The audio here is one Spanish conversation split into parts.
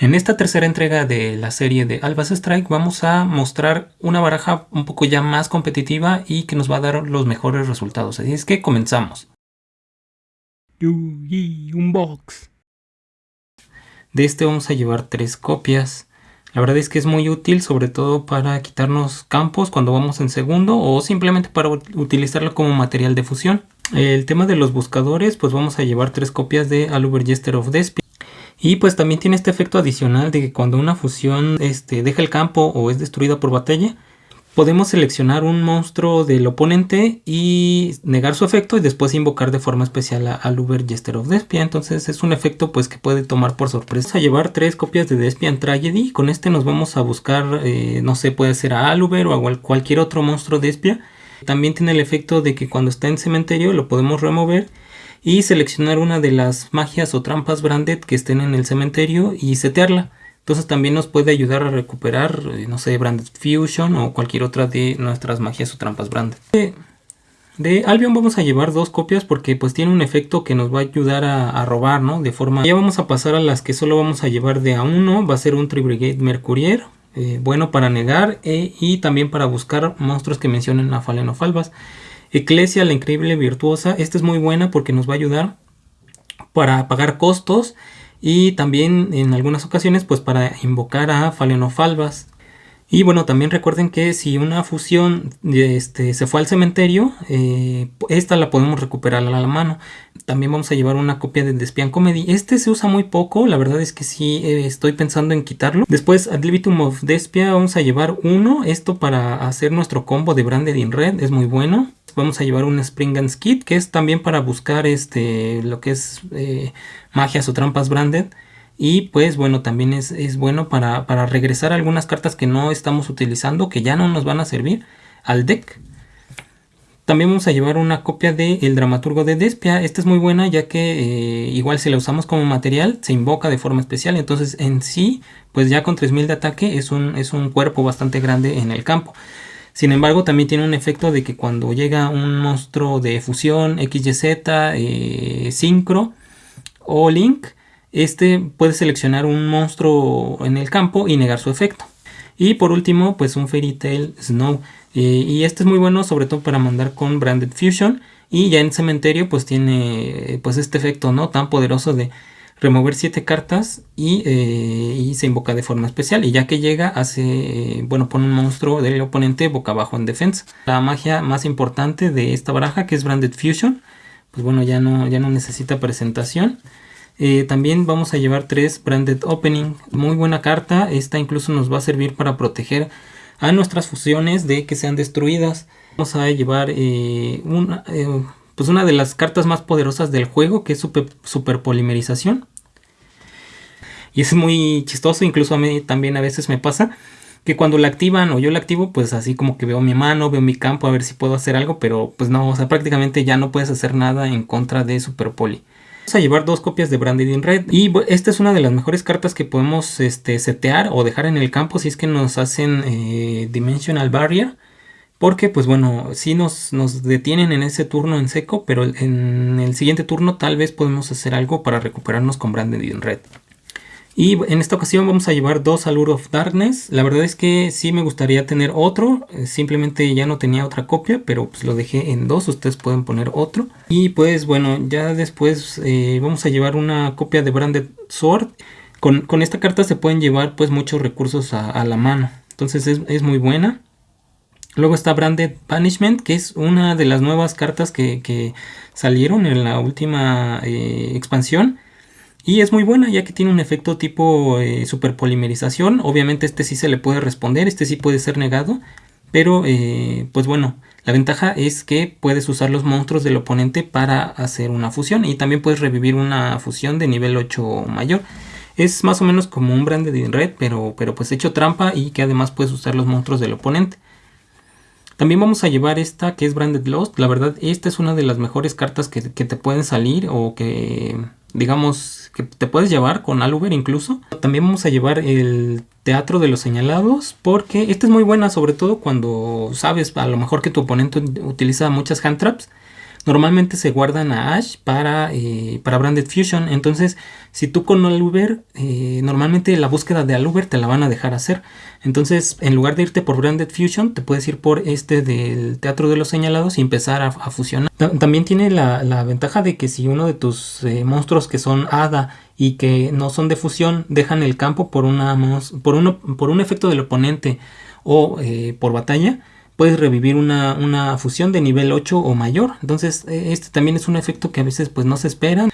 En esta tercera entrega de la serie de Albas Strike vamos a mostrar una baraja un poco ya más competitiva y que nos va a dar los mejores resultados. Así es que comenzamos. un box. De este vamos a llevar tres copias. La verdad es que es muy útil sobre todo para quitarnos campos cuando vamos en segundo o simplemente para utilizarlo como material de fusión. El tema de los buscadores pues vamos a llevar tres copias de Aluber Jester of Despia. Y pues también tiene este efecto adicional de que cuando una fusión este, deja el campo o es destruida por batalla, podemos seleccionar un monstruo del oponente y negar su efecto y después invocar de forma especial a, Uber Jester of Despia. Entonces es un efecto pues que puede tomar por sorpresa. Llevar tres copias de Despian Tragedy. Con este nos vamos a buscar, eh, no sé, puede ser a Aluber o a cualquier otro monstruo Despia. También tiene el efecto de que cuando está en cementerio lo podemos remover y seleccionar una de las magias o trampas branded que estén en el cementerio y setearla. Entonces también nos puede ayudar a recuperar, eh, no sé, Branded Fusion o cualquier otra de nuestras magias o trampas branded. De, Albion vamos a llevar dos copias porque pues tiene un efecto que nos va a ayudar a, robar, ¿no? De forma... Ya vamos a pasar a las que solo vamos a llevar de a uno. Va a ser un Tribrigade Mercurier. Eh, bueno para negar eh, y también para buscar monstruos que mencionen a Fallen of Albas. Eclesia, la increíble virtuosa. Esta es muy buena porque nos va a ayudar para pagar costos y también en algunas ocasiones pues para invocar a Falbas. Y bueno, también recuerden que si una fusión este, se fue al cementerio, eh, esta la podemos recuperar a la mano. También vamos a llevar una copia de Despian Comedy. Este se usa muy poco, la verdad es que sí eh, estoy pensando en quitarlo. Después, Ad libitum of Despia, vamos a llevar uno. Esto para hacer nuestro combo de Branded in Red, es muy bueno vamos a llevar un Spring and Skid, que es también para buscar este, lo que es eh, magias o trampas branded. Y pues bueno, también es, bueno para, regresar algunas cartas que no estamos utilizando, que ya no nos van a servir al deck. También vamos a llevar una copia de El Dramaturgo de Despia. Esta es muy buena ya que eh, igual si la usamos como material se invoca de forma especial. Entonces en sí, pues ya con 3000 de ataque es un, es un cuerpo bastante grande en el campo. Sin embargo, también tiene un efecto de que cuando llega un monstruo de fusión, XYZ, eh, Synchro o Link, este puede seleccionar un monstruo en el campo y negar su efecto. Y por último, pues un Fairy Tail Snow. Eh, y este es muy bueno sobre todo para mandar con Branded Fusion. Y ya en cementerio pues tiene pues este efecto no tan poderoso de remover 7 cartas eh, y, se invoca de forma especial. Y ya que llega, hace, eh, bueno, pone un monstruo del oponente boca abajo en defensa. La magia más importante de esta baraja, que es Branded Fusion, pues bueno, ya no, ya no necesita presentación. Eh, también vamos a llevar tres Branded Opening, muy buena carta, esta incluso nos va a servir para proteger a nuestras fusiones de que sean destruidas. Vamos a llevar una, pues una de las cartas más poderosas del juego, que es super, super polimerización. Y es muy chistoso, incluso a mí también a veces me pasa que cuando la activan o yo la activo, pues así como que veo mi mano, veo mi campo a ver si puedo hacer algo, pero pues no, o sea, prácticamente ya no puedes hacer nada en contra de Super Poli. Vamos a llevar dos copias de Branded in Red y esta es una de las mejores cartas que podemos este, setear o dejar en el campo si es que nos hacen eh, Dimensional Barrier porque pues bueno, sí nos, nos, detienen en ese turno en seco, pero en el siguiente turno tal vez podemos hacer algo para recuperarnos con Branded in Red. Y en esta ocasión vamos a llevar dos Allure of Darkness. La verdad es que sí me gustaría tener otro. Eh, simplemente ya no tenía otra copia, pero pues lo dejé en dos. Ustedes pueden poner otro. Y pues bueno, ya después eh, vamos a llevar una copia de Branded Sword. Con, esta carta se pueden llevar pues muchos recursos a, la mano. Entonces es, es muy buena. Luego está Branded Punishment, que es una de las nuevas cartas que, salieron en la última eh, expansión. Y es muy buena ya que tiene un efecto tipo eh, superpolimerización. Obviamente este sí se le puede responder, este sí puede ser negado. Pero eh, pues bueno, la ventaja es que puedes usar los monstruos del oponente para hacer una fusión. Y también puedes revivir una fusión de nivel 8 mayor. Es más o menos como un Branded Red, pero, pero pues hecho trampa y que además puedes usar los monstruos del oponente. También vamos a llevar esta que es Branded Lost. La verdad, esta es una de las mejores cartas que, te pueden salir o que, digamos, que te puedes llevar con Aluber incluso. También vamos a llevar el Teatro de los Señalados porque esta es muy buena, sobre todo cuando sabes a lo mejor que tu oponente utiliza muchas hand traps. Normalmente se guardan a Ash para, eh, para Branded Fusion. Entonces, si tú con Aluber, eh, normalmente la búsqueda de Aluber te la van a dejar hacer. Entonces, en lugar de irte por Branded Fusion, te puedes ir por este del Teatro de los Señalados y empezar a, fusionar. También tiene la, ventaja de que si uno de tus eh, monstruos que son Hada y que no son de fusión dejan el campo por, una, por, uno, por un efecto del oponente o por batalla, puedes revivir una, fusión de nivel 8 o mayor. Entonces e, este también es un efecto que a veces pues no se espera.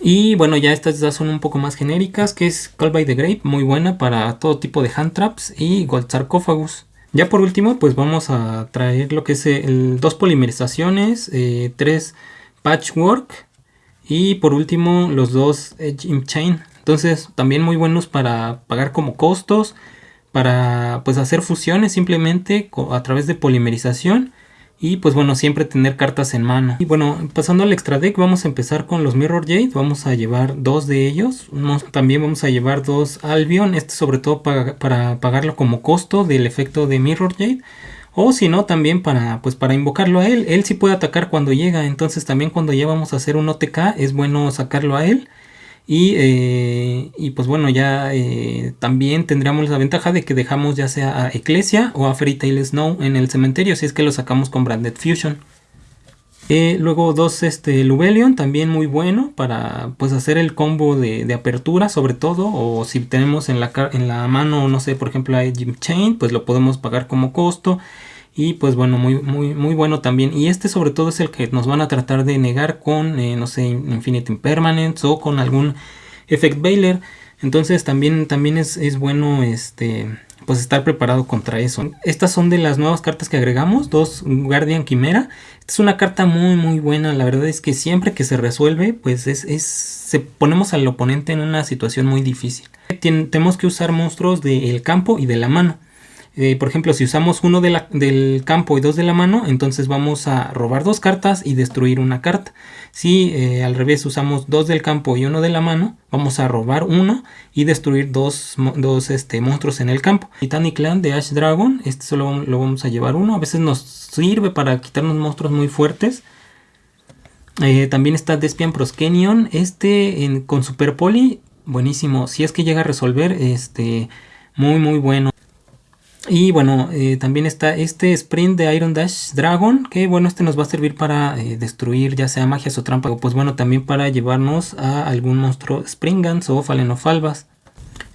Y bueno, ya estas ya son un poco más genéricas, que es Call by the Grape, muy buena para todo tipo de hand traps y Gold Sarcophagus. Ya por último, pues vamos a traer lo que es el dos polimerizaciones, eh, tres patchwork y por último los dos Edge Chain. Entonces también muy buenos para pagar como costos para pues hacer fusiones simplemente a través de polimerización y pues bueno siempre tener cartas en mano. Y bueno pasando al extra deck vamos a empezar con los mirror jade. Vamos a llevar dos de ellos. También vamos a llevar dos albion. Este sobre todo para, para pagarlo como costo del efecto de mirror jade. O si no también para pues para invocarlo a él. Él sí puede atacar cuando llega. Entonces también cuando ya vamos a hacer un OTK es bueno sacarlo a él eh, y, pues bueno, ya eh, también tendríamos la ventaja de que dejamos ya sea a Ecclesia o a Fairy Tail Snow en el cementerio, si es que lo sacamos con Branded Fusion. Eh, luego dos este, Lubelion, también muy bueno para pues hacer el combo de, apertura sobre todo. O si tenemos en la, en la mano, no sé, por ejemplo a Jim Chain, pues lo podemos pagar como costo. Y pues bueno, muy, muy, muy bueno también. Y este sobre todo es el que nos van a tratar de negar con, eh, no sé, Infinite Impermanence o con algún Effect Bailer. Entonces también, también es, bueno este, pues estar preparado contra eso. Estas son de las nuevas cartas que agregamos, dos Guardian Quimera. Es una carta muy muy buena, la verdad es que siempre que se resuelve, pues es, es se ponemos al oponente en una situación muy difícil. tenemos que usar monstruos del campo y de la mano. Eh, por ejemplo, si usamos uno del campo y dos de la mano, entonces vamos a robar dos cartas y destruir una carta. Si eh, al revés usamos dos del campo y uno de la mano, vamos a robar uno y destruir dos, este, monstruos en el campo. Titanic Clan de Ash Dragon, este solo lo vamos a llevar uno. A veces nos sirve para quitarnos monstruos muy fuertes. Eh, también está Despian Proskenion, este con Super Poli, buenísimo. Si es que llega a resolver, este, muy muy bueno. Y bueno, eh, también está este sprint de Iron Dash Dragon, que bueno, este nos va a servir para eh, destruir ya sea magias o trampas, o pues bueno, también para llevarnos a algún monstruo Springans o Falenofalvas.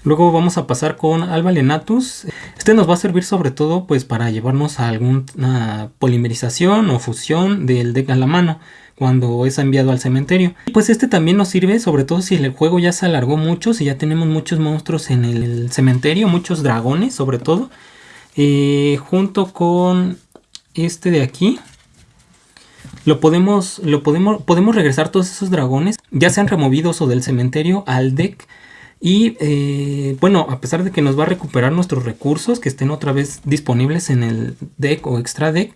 Luego vamos a pasar con Alba Lenatus. Este nos va a servir sobre todo pues para llevarnos a alguna polimerización o fusión del deck a la mano cuando es enviado al cementerio. Pues este también nos sirve sobre todo si el juego ya se alargó mucho, si ya tenemos muchos monstruos en el cementerio, muchos dragones sobre todo. Eh, junto con este de aquí lo podemos, lo podemos, podemos regresar todos esos dragones, ya sean removidos o del cementerio, al deck. Y eh, bueno, a pesar de que nos va a recuperar nuestros recursos que estén otra vez disponibles en el deck o extra deck,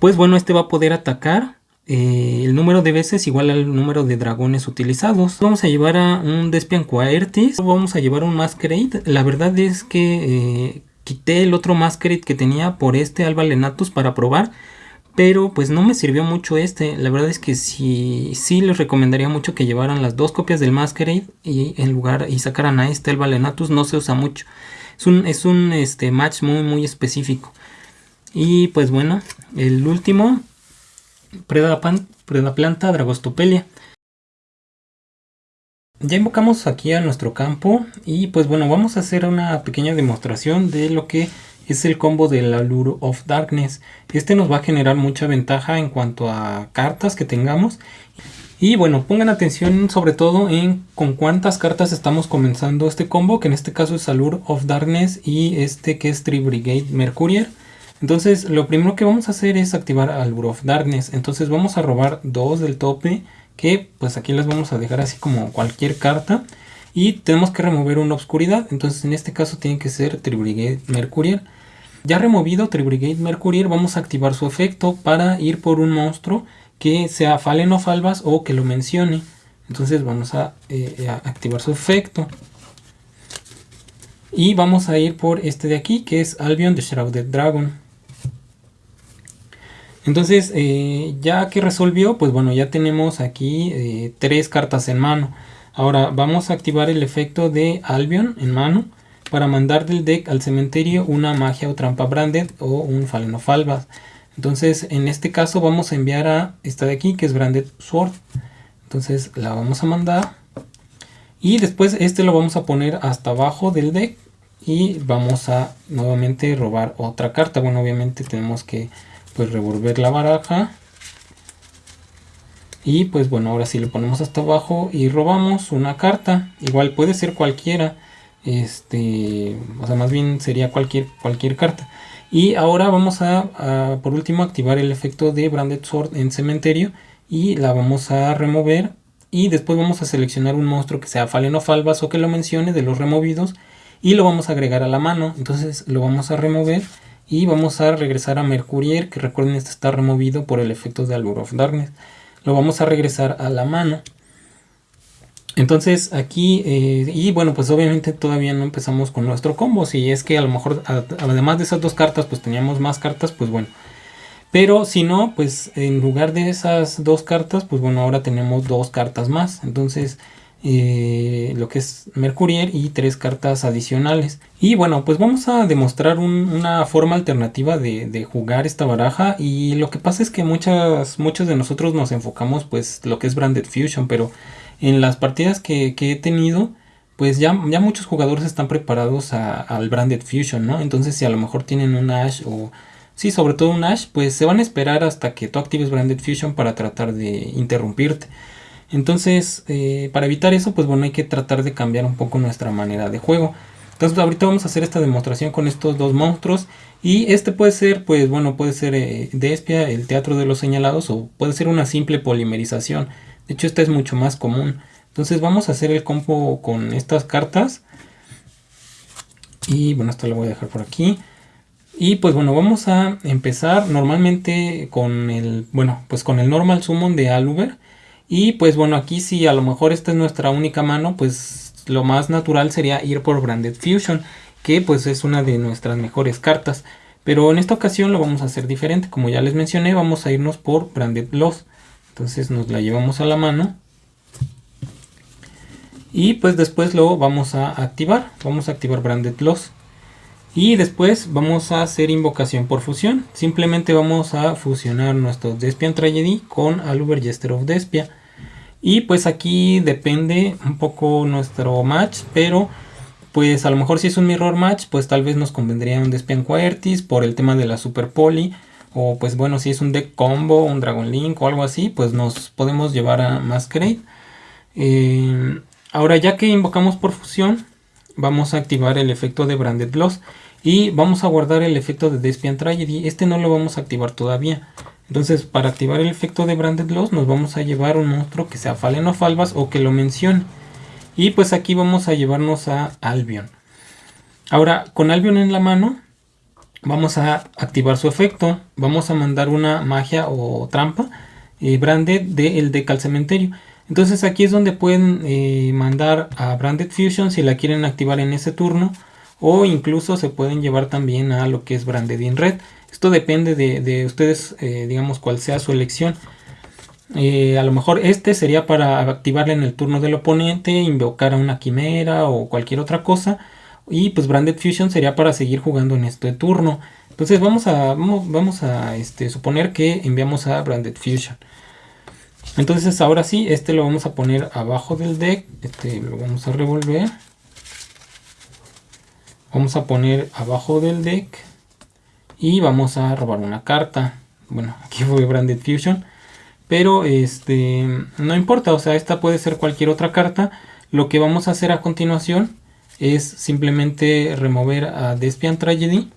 pues bueno, este va a poder atacar eh, el número de veces igual al número de dragones utilizados. Vamos a llevar a un Despian Coaertis, vamos a llevar un Masquerade. La verdad es que quité el otro Masquerade que tenía por este Alba Lenatus para probar. Pero pues no me sirvió mucho este. La verdad es que sí, sí les recomendaría mucho que llevaran las dos copias del Masquerade y en lugar y sacaran a este Alba Lenatus. No se usa mucho. Es un, es un este, match muy muy específico. Y pues bueno, el último. Planta Dragostopelia. Ya invocamos aquí a nuestro campo y pues bueno, vamos a hacer una pequeña demostración de lo que es el combo del Allure of Darkness. Este nos va a generar mucha ventaja en cuanto a cartas que tengamos. Y bueno, pongan atención sobre todo en con cuántas cartas estamos comenzando este combo, que en este caso es Allure of Darkness y este que es Tree Brigade Mercurier. Entonces lo primero que vamos a hacer es activar Allure of Darkness. Entonces vamos a robar dos del tope que pues aquí las vamos a dejar así como cualquier carta. Y tenemos que remover una obscuridad entonces en este caso tiene que ser Tribrigade Mercurial. Ya removido Tribrigade Mercurial vamos a activar su efecto para ir por un monstruo que sea Falen o Falvas o que lo mencione. Entonces vamos a, eh, activar su efecto. Y vamos a ir por este de aquí que es Albion the Shrouded Dragon Entonces, eh, ya que resolvió, pues bueno, ya tenemos aquí eh, tres cartas en mano. Ahora vamos a activar el efecto de Albion en mano para mandar del deck al cementerio una magia o trampa branded o un Fallen of Albas. Entonces, en este caso vamos a enviar a esta de aquí, que es Branded Sword. Entonces la vamos a mandar. Y después este lo vamos a poner hasta abajo del deck. Y vamos a nuevamente robar otra carta. Bueno, obviamente tenemos que pues revolver la baraja. Y pues bueno ahora sí lo ponemos hasta abajo y robamos una carta. Igual puede ser cualquiera. Este o sea más bien sería cualquier cualquier carta. Y ahora vamos a, por último activar el efecto de branded sword en cementerio. Y la vamos a remover. Y después vamos a seleccionar un monstruo que sea Fallen of Albas o que lo mencione de los removidos. Y lo vamos a agregar a la mano. Entonces lo vamos a remover y vamos a regresar a Mercurier, que recuerden este está removido por el efecto de Allure of Darkness. Lo vamos a regresar a la mano. Entonces aquí, eh, y bueno, pues obviamente todavía no empezamos con nuestro combo. Si es que a lo mejor, además de esas dos cartas, pues teníamos más cartas, pues bueno. Pero si no, pues en lugar de esas dos cartas, pues bueno, ahora tenemos dos cartas más. Entonces eh, lo que es Mercurier y tres cartas adicionales. Y bueno, pues vamos a demostrar una forma alternativa de, jugar esta baraja. Y lo que pasa es que muchas, muchos de nosotros nos enfocamos pues lo que es Branded Fusion, pero en las partidas que, he tenido, pues ya, ya, muchos jugadores están preparados al Branded Fusion, ¿no? Entonces si a lo mejor tienen un Ash o... Sí, sobre todo un Ash, pues se van a esperar hasta que tú actives Branded Fusion para tratar de interrumpirte. Entonces, eh, para evitar eso, pues bueno, hay que tratar de cambiar un poco nuestra manera de juego. Entonces, ahorita vamos a hacer esta demostración con estos dos monstruos. Y este puede ser, pues bueno, puede ser eh, Despia, el teatro de los señalados, o puede ser una simple polimerización. De hecho, esta es mucho más común. Entonces, vamos a hacer el combo con estas cartas. Y bueno, esto lo voy a dejar por aquí. Y pues bueno, vamos a empezar normalmente con el, bueno, pues con el normal summon de Aluber. Y pues bueno, aquí si a lo mejor esta es nuestra única mano, pues lo más natural sería ir por Branded Fusion, que pues es una de nuestras mejores cartas. Pero en esta ocasión lo vamos a hacer diferente, como ya les mencioné, vamos a irnos por Branded Loss. Entonces nos la llevamos a la mano. Y pues después lo vamos a activar, vamos a activar Branded Loss. Y después vamos a hacer invocación por fusión. Simplemente vamos a fusionar nuestro Despian Tragedy con Aluber Jester of Despia. Y pues aquí depende un poco nuestro match, pero pues a lo mejor si es un mirror match, pues tal vez nos convendría un Despian Quertis por el tema de la Super Poly. O pues bueno, si es un deck combo, un Dragon Link o algo así, pues nos podemos llevar a Masquerade. Eh, ahora ya que invocamos por fusión, vamos a activar el efecto de Branded Loss. Y vamos a guardar el efecto de Despian Tragedy. Este no lo vamos a activar todavía. Entonces, para activar el efecto de Branded Loss, nos vamos a llevar un monstruo que sea Fallen of Albas o que lo mencione. Y pues aquí vamos a llevarnos a Albion. Ahora, con Albion en la mano, vamos a activar su efecto. Vamos a mandar una magia o trampa eh, Branded del deck al cementerio. Entonces aquí es donde pueden eh, mandar a Branded Fusion si la quieren activar en ese turno. O incluso se pueden llevar también a lo que es Branded in Red. Esto depende de, ustedes, eh, digamos, cuál sea su elección. Eh, a lo mejor este sería para activarle en el turno del oponente, invocar a una quimera o cualquier otra cosa. Y pues Branded Fusion sería para seguir jugando en este turno. Entonces vamos a, vamos, a este, suponer que enviamos a Branded Fusion. Entonces ahora sí, este lo vamos a poner abajo del deck. Este lo vamos a revolver. Vamos a poner abajo del deck y vamos a robar una carta. Bueno, aquí fue Branded Fusion. Pero este no importa, o sea, esta puede ser cualquier otra carta. Lo que vamos a hacer a continuación es simplemente remover a Despian Tragedy.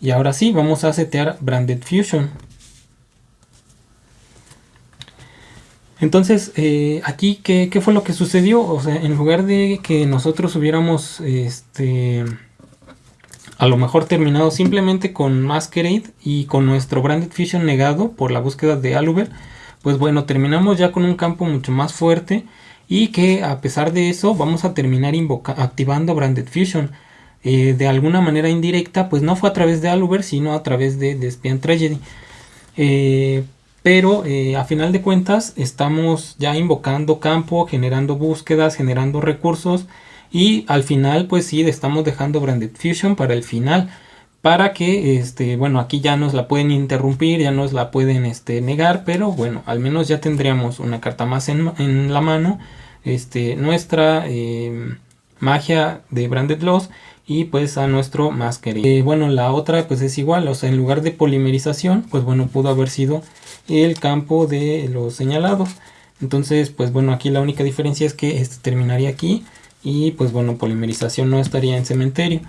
Y ahora sí, vamos a setear Branded Fusion. Entonces, eh, aquí, ¿qué, ¿qué, fue lo que sucedió? O sea, en lugar de que nosotros hubiéramos este, a lo mejor terminado simplemente con Masquerade y con nuestro Branded Fusion negado por la búsqueda de Aluber, pues bueno, terminamos ya con un campo mucho más fuerte y que a pesar de eso vamos a terminar activando Branded Fusion. Eh, de alguna manera indirecta, pues no fue a través de Aluber, sino a través de Despian Tragedy. Eh, pero eh, a final de cuentas estamos ya invocando campo, generando búsquedas, generando recursos y al final pues sí estamos dejando Branded Fusion para el final para que este bueno aquí ya nos la pueden interrumpir ya nos la pueden este negar pero bueno al menos ya tendríamos una carta más en, la mano este nuestra em, magia de Branded Loss y pues a nuestro más eh, bueno la otra pues es igual o sea en lugar de polimerización pues bueno pudo haber sido el campo de los señalados. Entonces pues bueno aquí la única diferencia es que este terminaría aquí y pues bueno polimerización no estaría en cementerio.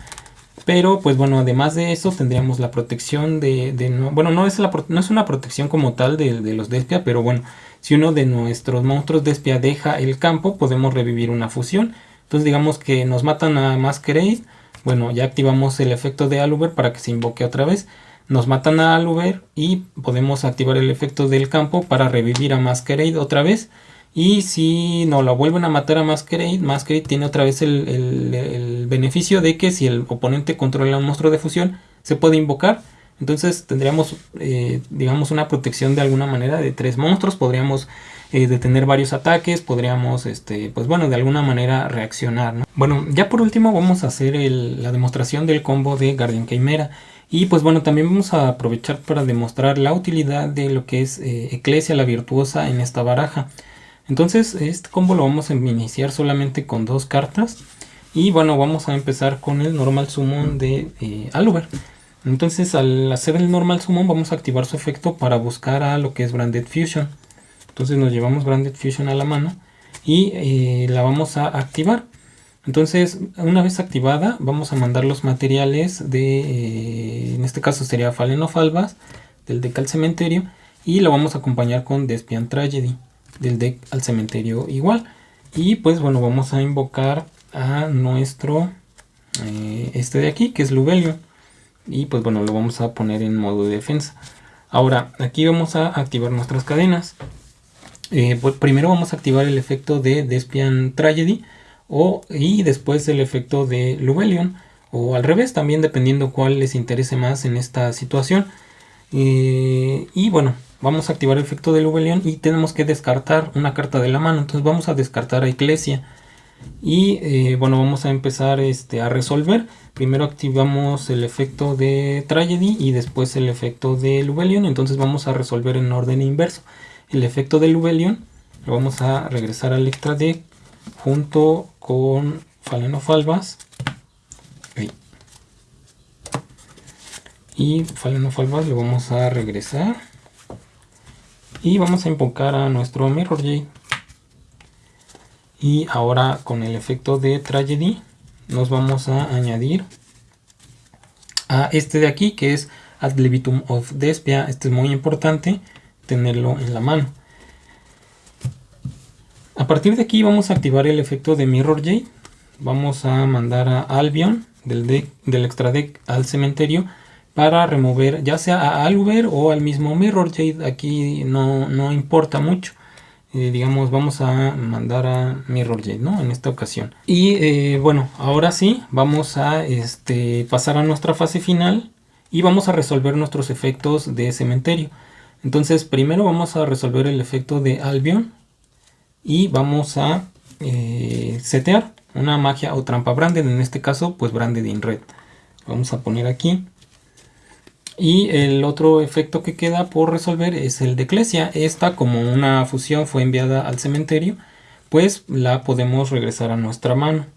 Pero pues bueno además de eso tendríamos la protección de, bueno no es, no es una protección como tal de, los Despia pero bueno si uno de nuestros monstruos Despia deja el campo podemos revivir una fusión. Entonces digamos que nos matan a Masquerade bueno ya activamos el efecto de Aluber para que se invoque otra vez. Nos matan a Aluber y podemos activar el efecto del campo para revivir a Masquerade otra vez. Y si no la vuelven a matar a Masquerade, Masquerade tiene otra vez el, beneficio de que si el oponente controla un monstruo de fusión, se puede invocar. Entonces tendríamos, eh, digamos, una protección de alguna manera de tres monstruos. Podríamos eh, detener varios ataques, podríamos, este, pues bueno, de alguna manera reaccionar. Bueno, ya por último vamos a hacer la demostración del combo de Guardian Chimera. Y pues bueno, también vamos a aprovechar para demostrar la utilidad de lo que es eh, Eclesia la Virtuosa en esta baraja. Entonces este combo lo vamos a iniciar solamente con dos cartas. Y bueno, vamos a empezar con el Normal Summon de eh, Aluber. Entonces al hacer el Normal Summon vamos a activar su efecto para buscar a lo que es Branded Fusion. Entonces nos llevamos Branded Fusion a la mano y eh, la vamos a activar. Entonces, una vez activada, vamos a mandar los materiales de, eh, en este caso sería Fallen of Albas, del deck al cementerio, y lo vamos a acompañar con Despian Tragedy, del deck al cementerio igual. Y pues bueno, vamos a invocar a nuestro, eh, este de aquí, que es Lubelio. Y pues bueno, lo vamos a poner en modo de defensa. Ahora, aquí vamos a activar nuestras cadenas. Eh, pues primero vamos a activar el efecto de Despian Tragedy o, y después el efecto de Lubelion o al revés también dependiendo cuál les interese más en esta situación eh, y bueno vamos a activar el efecto de Lubelion y tenemos que descartar una carta de la mano. Entonces vamos a descartar a Eclesia y eh, bueno vamos a empezar este, a resolver. Primero activamos el efecto de Tragedy y después el efecto de Lubelion entonces vamos a resolver en orden inverso. El efecto de Lubelion lo vamos a regresar al extra deck junto con falenofalvas y falenofalvas lo vamos a regresar y vamos a invocar a nuestro Mirror Jade y ahora con el efecto de Tragedy nos vamos a añadir a este de aquí que es Ad Levitum of Despia, este es muy importante tenerlo en la mano. A partir de aquí vamos a activar el efecto de Mirror Jade. Vamos a mandar a Albion del, deck, del extra deck al cementerio para remover ya sea a Aluber o al mismo Mirror Jade. Aquí no, importa mucho. Eh, digamos vamos a mandar a Mirror Jade ¿no? en esta ocasión. Y eh, bueno, ahora sí vamos a este, pasar a nuestra fase final y vamos a resolver nuestros efectos de cementerio. Entonces primero vamos a resolver el efecto de Albion y vamos a eh, setear una magia o trampa branded, en este caso pues branded in red. Vamos a poner aquí. Y el otro efecto que queda por resolver es el de Eclesia. Esta como una fusión fue enviada al cementerio, pues la podemos regresar a nuestra mano.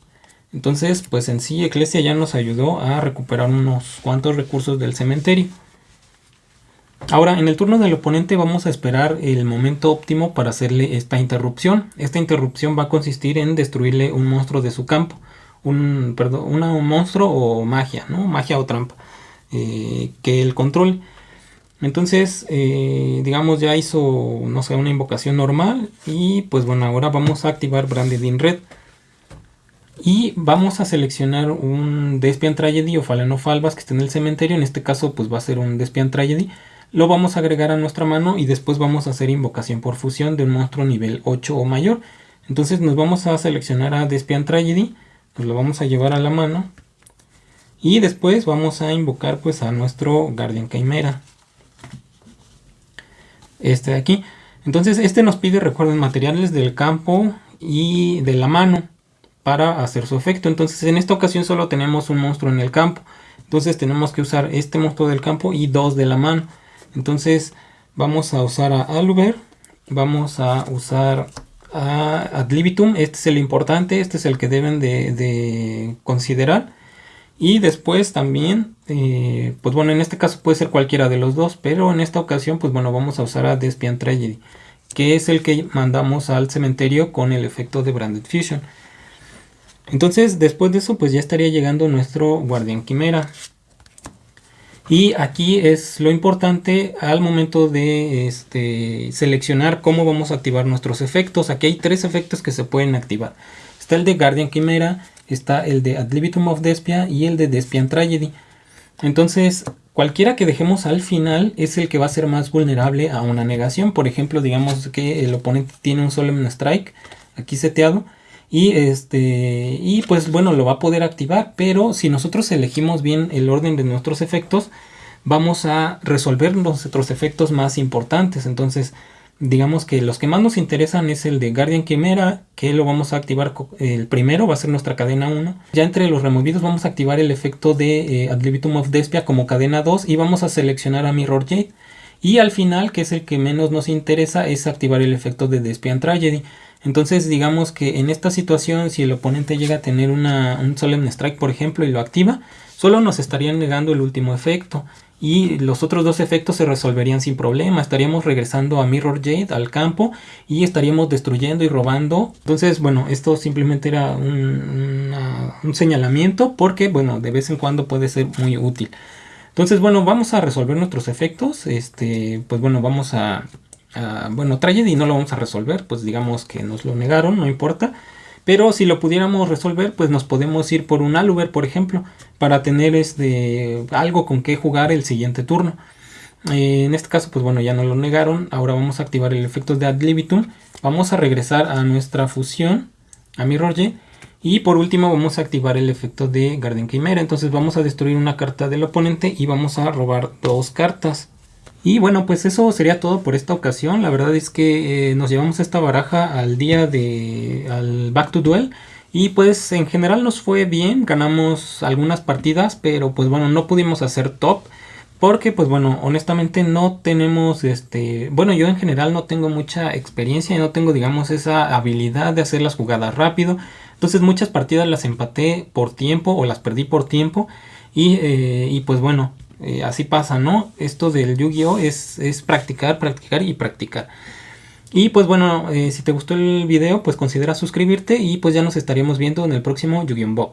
Entonces pues en sí Eclesia ya nos ayudó a recuperar unos cuantos recursos del cementerio. Ahora, en el turno del oponente vamos a esperar el momento óptimo para hacerle esta interrupción. Esta interrupción va a consistir en destruirle un monstruo de su campo. Un, perdón, un monstruo o magia, ¿no? Magia o trampa. Eh, que el control. Entonces, eh, digamos, ya hizo, no sé, una invocación normal. Y pues bueno, ahora vamos a activar Branded in Red. Y vamos a seleccionar un Despian Tragedy o Falenofalvas que esté en el cementerio. En este caso, pues va a ser un Despian Tragedy lo vamos a agregar a nuestra mano y después vamos a hacer invocación por fusión de un monstruo nivel 8 o mayor. Entonces nos vamos a seleccionar a Despian Tragedy, nos lo vamos a llevar a la mano y después vamos a invocar pues a nuestro Guardian Chimera. este de aquí. Entonces este nos pide, recuerden, materiales del campo y de la mano para hacer su efecto. Entonces en esta ocasión solo tenemos un monstruo en el campo. Entonces tenemos que usar este monstruo del campo y dos de la mano. Entonces vamos a usar a Aluber, vamos a usar a Ad libitum. Este es el importante, este es el que deben de, considerar. Y después también, eh, pues bueno, en este caso puede ser cualquiera de los dos, pero en esta ocasión, pues bueno, vamos a usar a Despian Tragedy, que es el que mandamos al cementerio con el efecto de Branded Fusion. Entonces, después de eso, pues ya estaría llegando nuestro Guardián Quimera. Y aquí es lo importante al momento de este, seleccionar cómo vamos a activar nuestros efectos. Aquí hay tres efectos que se pueden activar. Está el de Guardian Quimera, está el de Ad libitum of Despia y el de Despian Tragedy. Entonces, cualquiera que dejemos al final es el que va a ser más vulnerable a una negación. Por ejemplo, digamos que el oponente tiene un Solemn Strike aquí seteado y este y pues bueno lo va a poder activar pero si nosotros elegimos bien el orden de nuestros efectos vamos a resolver nuestros efectos más importantes entonces digamos que los que más nos interesan es el de Guardian Quimera que lo vamos a activar el primero va a ser nuestra cadena 1 ya entre los removidos vamos a activar el efecto de eh, Ad libitum of Despia como cadena 2 y vamos a seleccionar a Mirror Jade. Y al final que es el que menos nos interesa es activar el efecto de Despian Tragedy. Entonces digamos que en esta situación si el oponente llega a tener una, un Solemn Strike por ejemplo y lo activa, solo nos estarían negando el último efecto y los otros dos efectos se resolverían sin problema. Estaríamos regresando a Mirror Jade al campo y estaríamos destruyendo y robando. Entonces, bueno, esto simplemente era un, señalamiento porque, bueno, de vez en cuando puede ser muy útil. Entonces, bueno, vamos a resolver nuestros efectos. Este, pues bueno, vamos a Ah, bueno, Tragedy no lo vamos a resolver, pues digamos que nos lo negaron, no importa. Pero si lo pudiéramos resolver, pues nos podemos ir por un Aluber, por ejemplo, para tener este, algo con que jugar el siguiente turno. Eh, en este caso, pues bueno, ya no lo negaron. Ahora vamos a activar el efecto de Ad libitum. Vamos a regresar a nuestra fusión, a Mirror Y por último vamos a activar el efecto de Garden Chimera. Entonces vamos a destruir una carta del oponente y vamos a robar dos cartas. Y bueno, pues eso sería todo por esta ocasión. La verdad es que eh, nos llevamos esta baraja al día de al Back to Duel. Y pues en general nos fue bien, ganamos algunas partidas, pero pues bueno, no pudimos hacer top. Porque pues bueno, honestamente no tenemos este... Bueno, yo en general no tengo mucha experiencia y no tengo digamos esa habilidad de hacer las jugadas rápido. Entonces muchas partidas las empaté por tiempo o las perdí por tiempo. Y, eh, y pues bueno, eh, así pasa, ¿no? Esto del Yu-Gi-Oh! Es, es, practicar, practicar y practicar. Y pues bueno, eh, si te gustó el video, pues considera suscribirte y pues ya nos estaríamos viendo en el próximo Yu-Gi-Oh! Box.